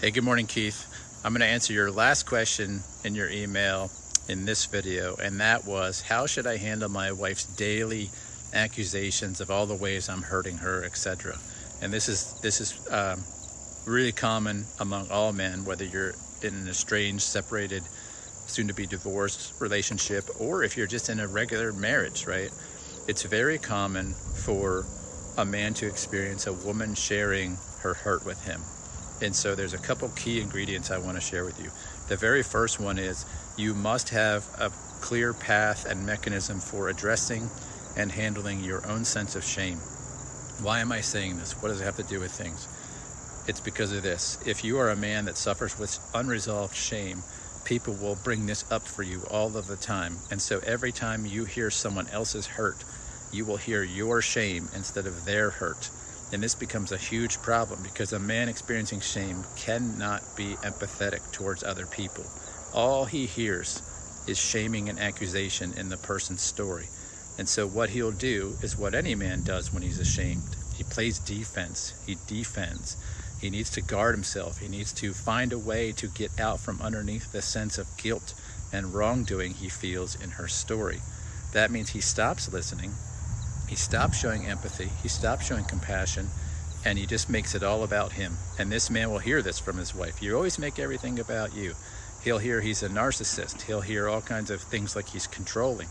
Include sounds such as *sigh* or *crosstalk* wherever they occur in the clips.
Hey, good morning, Keith. I'm going to answer your last question in your email in this video, and that was how should I handle my wife's daily accusations of all the ways I'm hurting her, etc. And this is this is um, really common among all men, whether you're in an estranged, separated, soon to be divorced relationship, or if you're just in a regular marriage, right? It's very common for a man to experience a woman sharing her hurt with him and so there's a couple key ingredients I want to share with you. The very first one is you must have a clear path and mechanism for addressing and handling your own sense of shame. Why am I saying this? What does it have to do with things? It's because of this. If you are a man that suffers with unresolved shame, people will bring this up for you all of the time. And so every time you hear someone else's hurt, you will hear your shame instead of their hurt. And this becomes a huge problem because a man experiencing shame cannot be empathetic towards other people. All he hears is shaming and accusation in the person's story. And so what he'll do is what any man does when he's ashamed. He plays defense, he defends. He needs to guard himself. He needs to find a way to get out from underneath the sense of guilt and wrongdoing he feels in her story. That means he stops listening he stops showing empathy, he stops showing compassion, and he just makes it all about him. And this man will hear this from his wife. You always make everything about you. He'll hear he's a narcissist. He'll hear all kinds of things like he's controlling.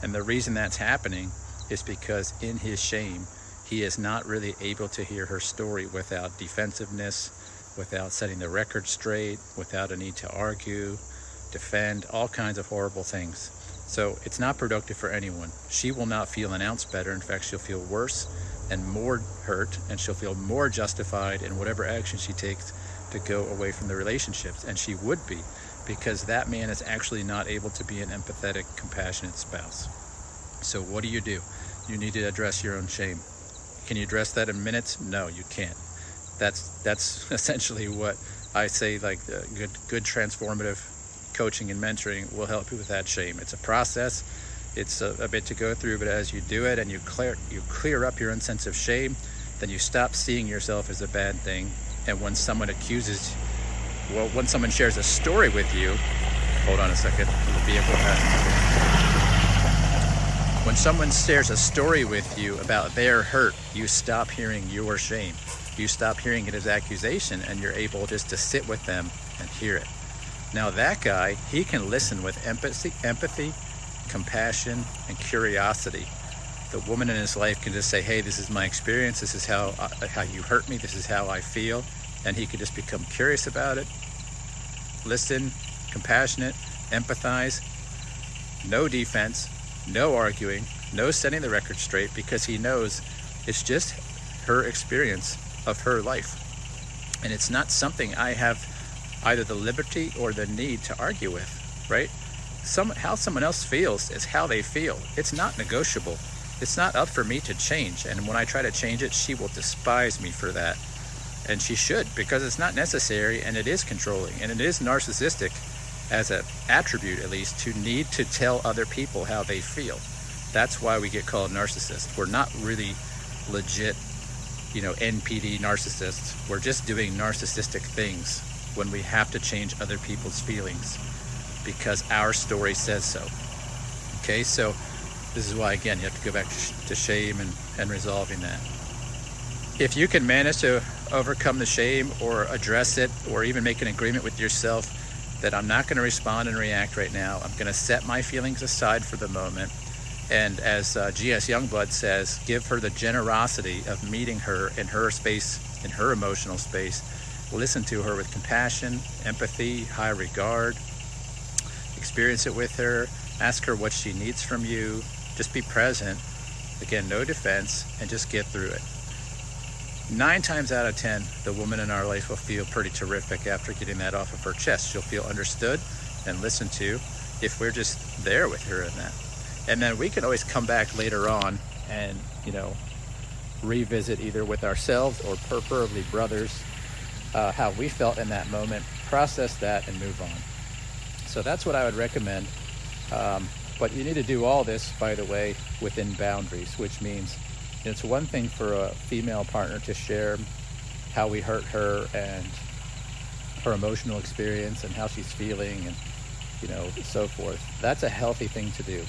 And the reason that's happening is because in his shame, he is not really able to hear her story without defensiveness, without setting the record straight, without a need to argue, defend, all kinds of horrible things. So it's not productive for anyone. She will not feel an ounce better. In fact, she'll feel worse and more hurt, and she'll feel more justified in whatever action she takes to go away from the relationships. And she would be, because that man is actually not able to be an empathetic, compassionate spouse. So what do you do? You need to address your own shame. Can you address that in minutes? No, you can't. That's that's *laughs* essentially what I say like uh, good good transformative coaching and mentoring will help you with that shame. It's a process. It's a, a, bit to go through, but as you do it and you clear you clear up your own sense of shame, then you stop seeing yourself as a bad thing. And when someone accuses, well, when someone shares a story with you, hold on a second, the vehicle When someone shares a story with you about their hurt, you stop hearing your shame. You stop hearing it as accusation and you're able just to sit with them and hear it. Now that guy, he can listen with empathy, empathy, compassion, and curiosity. The woman in his life can just say, hey, this is my experience. This is how, uh, how you hurt me. This is how I feel. And he could just become curious about it, listen, compassionate, empathize, no defense, no arguing, no setting the record straight because he knows it's just her experience of her life. And it's not something I have either the liberty or the need to argue with, right? Some, how someone else feels is how they feel. It's not negotiable. It's not up for me to change. And when I try to change it, she will despise me for that. And she should, because it's not necessary and it is controlling and it is narcissistic as an attribute, at least, to need to tell other people how they feel. That's why we get called narcissists. We're not really legit, you know, NPD narcissists. We're just doing narcissistic things when we have to change other people's feelings because our story says so. Okay, so this is why, again, you have to go back to shame and, and resolving that. If you can manage to overcome the shame or address it or even make an agreement with yourself that I'm not going to respond and react right now, I'm going to set my feelings aside for the moment. And as uh, G.S. Youngblood says, give her the generosity of meeting her in her space, in her emotional space, Listen to her with compassion, empathy, high regard. Experience it with her. Ask her what she needs from you. Just be present. Again, no defense, and just get through it. Nine times out of 10, the woman in our life will feel pretty terrific after getting that off of her chest. She'll feel understood and listened to if we're just there with her in that. And then we can always come back later on and, you know, revisit either with ourselves or preferably brothers uh, how we felt in that moment, process that, and move on. So that's what I would recommend. Um, but you need to do all this, by the way, within boundaries, which means it's one thing for a female partner to share how we hurt her and her emotional experience and how she's feeling and you know so forth that's a healthy thing to do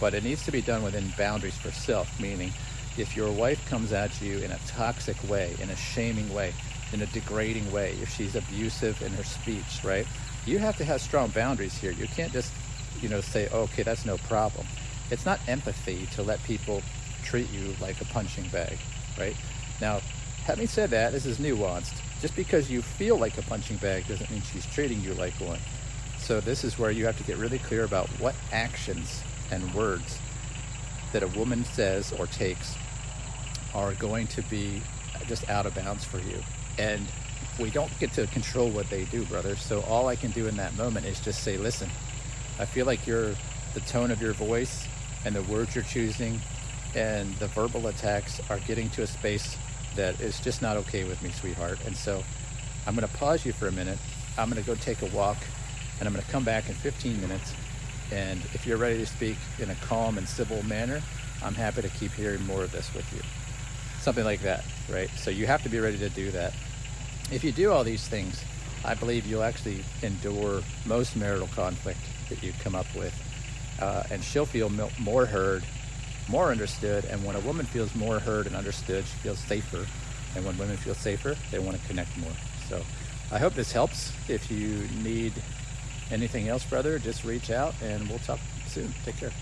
but it needs to be done within boundaries for self meaning if your wife comes at you in a toxic way in a shaming way in a degrading way if she's abusive in her speech right? You have to have strong boundaries here. You can't just you know say okay that's no problem. It's not empathy to let people treat you like a punching bag right? Now having said that this is nuanced. Just because you feel like a punching bag doesn't mean she's treating you like one. So this is where you have to get really clear about what actions and words that a woman says or takes are going to be just out of bounds for you and we don't get to control what they do brother. So all i can do in that moment is just say listen i feel like you're the tone of your voice and the words you're choosing and the verbal attacks are getting to a space that is just not okay with me sweetheart. And so i'm going to pause you for a minute. I'm going to go take a walk and i'm going to come back in 15 minutes. And if you're ready to speak in a calm and civil manner i'm happy to keep hearing more of this with you something like that right so you have to be ready to do that if you do all these things, I believe you'll actually endure most marital conflict that you come up with. Uh, and she'll feel more heard, more understood. And when a woman feels more heard and understood, she feels safer. And when women feel safer, they want to connect more. So I hope this helps. If you need anything else, brother, just reach out and we'll talk soon. Take care.